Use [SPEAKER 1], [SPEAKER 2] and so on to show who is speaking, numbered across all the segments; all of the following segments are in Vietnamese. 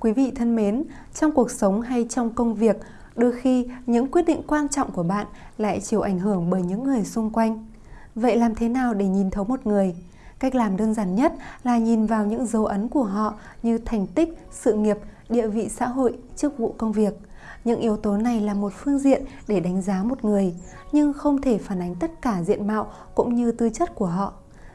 [SPEAKER 1] Quý vị thân mến, trong cuộc sống hay trong công việc, đôi khi những quyết định quan trọng của bạn lại chịu ảnh hưởng bởi những người xung quanh. Vậy làm thế nào để nhìn thấu một người? Cách làm đơn giản nhất là nhìn vào những dấu ấn của họ như thành tích, sự nghiệp, địa vị xã hội, chức vụ công việc. Những yếu tố này là một phương diện để đánh giá một người, nhưng không thể phản ánh tất cả diện mạo cũng như tư chất của họ.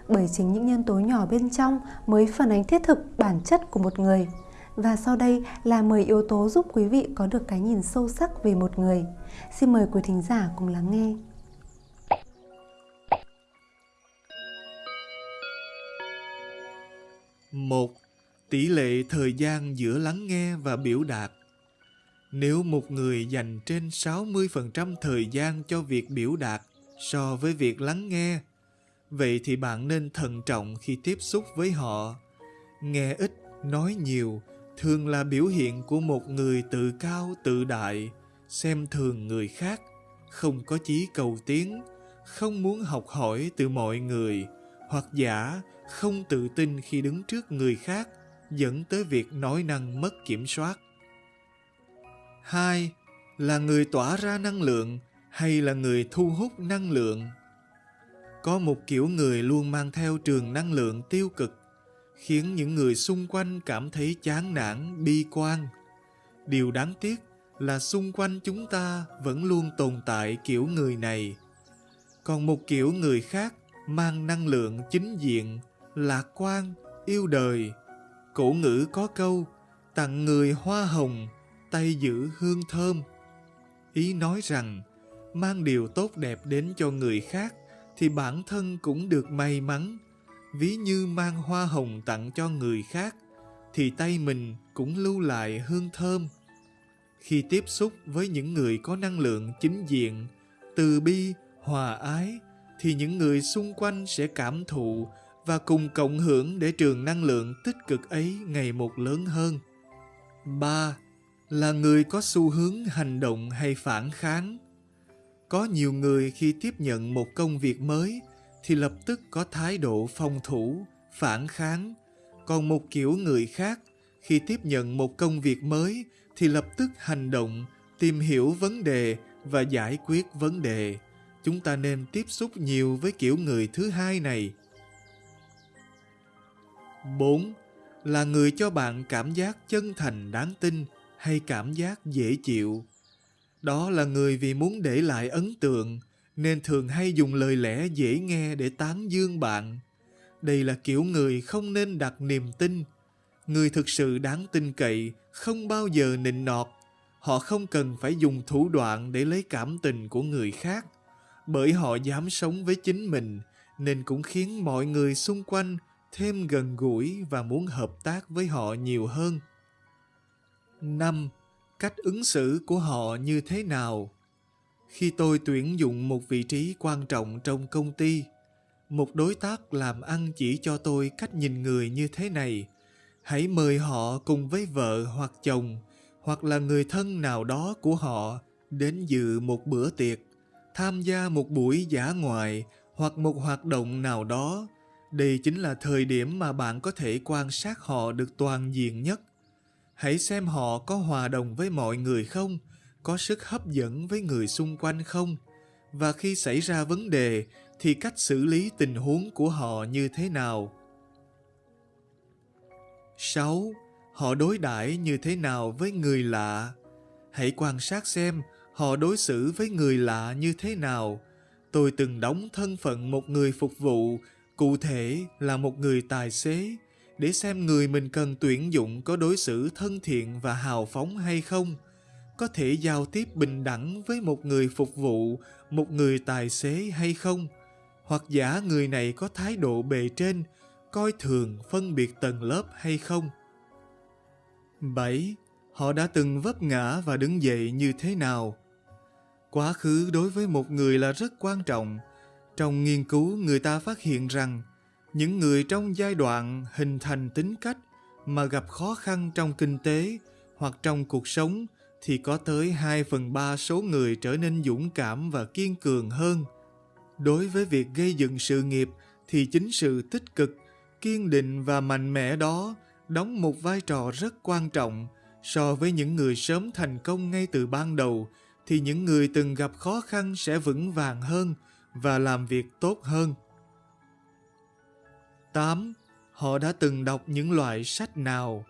[SPEAKER 1] Bởi chính những nhân tố nhỏ bên trong mới phản ánh thiết thực bản chất của một người. Và sau đây là 10 yếu tố giúp quý vị có được cái nhìn sâu sắc về một người. Xin mời quý thính giả cùng lắng nghe.
[SPEAKER 2] một Tỷ lệ thời gian giữa lắng nghe và biểu đạt Nếu một người dành trên 60% thời gian cho việc biểu đạt so với việc lắng nghe, vậy thì bạn nên thận trọng khi tiếp xúc với họ. Nghe ít, nói nhiều thường là biểu hiện của một người tự cao tự đại, xem thường người khác, không có chí cầu tiến, không muốn học hỏi từ mọi người, hoặc giả không tự tin khi đứng trước người khác dẫn tới việc nói năng mất kiểm soát. Hai là người tỏa ra năng lượng hay là người thu hút năng lượng. Có một kiểu người luôn mang theo trường năng lượng tiêu cực, khiến những người xung quanh cảm thấy chán nản, bi quan. Điều đáng tiếc là xung quanh chúng ta vẫn luôn tồn tại kiểu người này. Còn một kiểu người khác mang năng lượng chính diện, lạc quan, yêu đời. Cổ ngữ có câu, tặng người hoa hồng, tay giữ hương thơm. Ý nói rằng, mang điều tốt đẹp đến cho người khác thì bản thân cũng được may mắn. Ví như mang hoa hồng tặng cho người khác thì tay mình cũng lưu lại hương thơm. Khi tiếp xúc với những người có năng lượng chính diện, từ bi, hòa ái, thì những người xung quanh sẽ cảm thụ và cùng cộng hưởng để trường năng lượng tích cực ấy ngày một lớn hơn. 3. Là người có xu hướng hành động hay phản kháng. Có nhiều người khi tiếp nhận một công việc mới thì lập tức có thái độ phòng thủ, phản kháng. Còn một kiểu người khác khi tiếp nhận một công việc mới thì lập tức hành động, tìm hiểu vấn đề và giải quyết vấn đề chúng ta nên tiếp xúc nhiều với kiểu người thứ hai này. 4. Là người cho bạn cảm giác chân thành đáng tin hay cảm giác dễ chịu. Đó là người vì muốn để lại ấn tượng nên thường hay dùng lời lẽ dễ nghe để tán dương bạn. Đây là kiểu người không nên đặt niềm tin. Người thực sự đáng tin cậy không bao giờ nịnh nọt. Họ không cần phải dùng thủ đoạn để lấy cảm tình của người khác bởi họ dám sống với chính mình, nên cũng khiến mọi người xung quanh thêm gần gũi và muốn hợp tác với họ nhiều hơn. 5. Cách ứng xử của họ như thế nào? Khi tôi tuyển dụng một vị trí quan trọng trong công ty, một đối tác làm ăn chỉ cho tôi cách nhìn người như thế này. Hãy mời họ cùng với vợ hoặc chồng hoặc là người thân nào đó của họ đến dự một bữa tiệc tham gia một buổi giả ngoại hoặc một hoạt động nào đó đây chính là thời điểm mà bạn có thể quan sát họ được toàn diện nhất hãy xem họ có hòa đồng với mọi người không có sức hấp dẫn với người xung quanh không và khi xảy ra vấn đề thì cách xử lý tình huống của họ như thế nào 6. Họ đối đãi như thế nào với người lạ? Hãy quan sát xem họ đối xử với người lạ như thế nào. Tôi từng đóng thân phận một người phục vụ, cụ thể là một người tài xế, để xem người mình cần tuyển dụng có đối xử thân thiện và hào phóng hay không. Có thể giao tiếp bình đẳng với một người phục vụ, một người tài xế hay không. Hoặc giả người này có thái độ bề trên, coi thường phân biệt tầng lớp hay không. 7. Họ đã từng vấp ngã và đứng dậy như thế nào? Quá khứ đối với một người là rất quan trọng. Trong nghiên cứu, người ta phát hiện rằng những người trong giai đoạn hình thành tính cách mà gặp khó khăn trong kinh tế hoặc trong cuộc sống thì có tới 2 phần 3 số người trở nên dũng cảm và kiên cường hơn. Đối với việc gây dựng sự nghiệp thì chính sự tích cực, kiên định và mạnh mẽ đó đóng một vai trò rất quan trọng so với những người sớm thành công ngay từ ban đầu thì những người từng gặp khó khăn sẽ vững vàng hơn và làm việc tốt hơn. 8. Họ đã từng đọc những loại sách nào?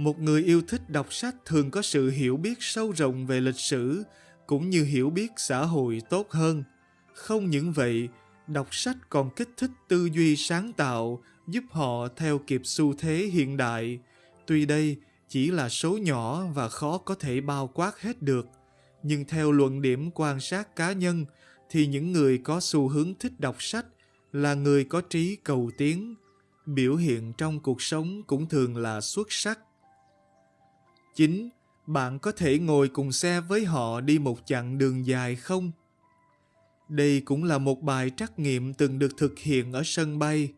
[SPEAKER 2] Một người yêu thích đọc sách thường có sự hiểu biết sâu rộng về lịch sử cũng như hiểu biết xã hội tốt hơn. Không những vậy, đọc sách còn kích thích tư duy sáng tạo, giúp họ theo kịp xu thế hiện đại. Tuy đây chỉ là số nhỏ và khó có thể bao quát hết được, nhưng theo luận điểm quan sát cá nhân thì những người có xu hướng thích đọc sách là người có trí cầu tiến, biểu hiện trong cuộc sống cũng thường là xuất sắc. 9. Bạn có thể ngồi cùng xe với họ đi một chặng đường dài không? Đây cũng là một bài trắc nghiệm từng được thực hiện ở sân bay.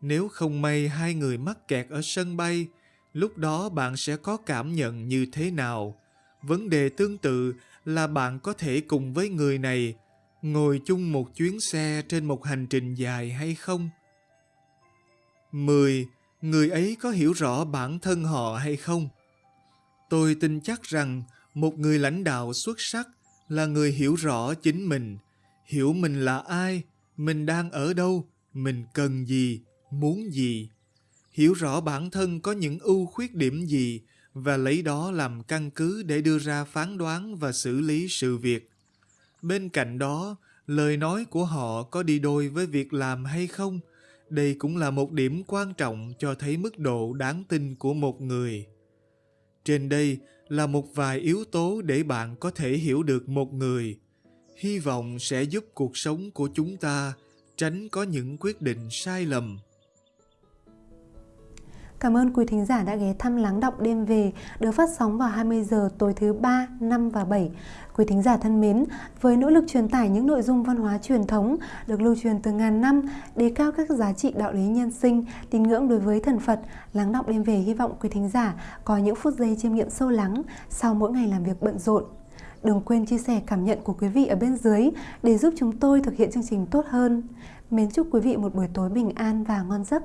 [SPEAKER 2] Nếu không may hai người mắc kẹt ở sân bay, lúc đó bạn sẽ có cảm nhận như thế nào? Vấn đề tương tự là bạn có thể cùng với người này ngồi chung một chuyến xe trên một hành trình dài hay không? 10. Người ấy có hiểu rõ bản thân họ hay không? Tôi tin chắc rằng một người lãnh đạo xuất sắc là người hiểu rõ chính mình, hiểu mình là ai, mình đang ở đâu, mình cần gì, muốn gì. Hiểu rõ bản thân có những ưu khuyết điểm gì và lấy đó làm căn cứ để đưa ra phán đoán và xử lý sự việc. Bên cạnh đó, lời nói của họ có đi đôi với việc làm hay không? Đây cũng là một điểm quan trọng cho thấy mức độ đáng tin của một người. Trên đây là một vài yếu tố để bạn có thể hiểu được một người. Hy vọng sẽ giúp cuộc sống của chúng ta tránh có những quyết định sai lầm.
[SPEAKER 1] Cảm ơn quý thính giả đã ghé thăm Lắng Đọng Đêm Về được phát sóng vào 20 giờ tối thứ 3, 5 và 7. Quý thính giả thân mến, với nỗ lực truyền tải những nội dung văn hóa truyền thống được lưu truyền từ ngàn năm, đề cao các giá trị đạo lý nhân sinh, tín ngưỡng đối với thần Phật, Lắng Đọng Đêm Về hy vọng quý thính giả có những phút giây chiêm nghiệm sâu lắng sau mỗi ngày làm việc bận rộn. Đừng quên chia sẻ cảm nhận của quý vị ở bên dưới để giúp chúng tôi thực hiện chương trình tốt hơn. Mến chúc quý vị một buổi tối bình an và ngon giấc.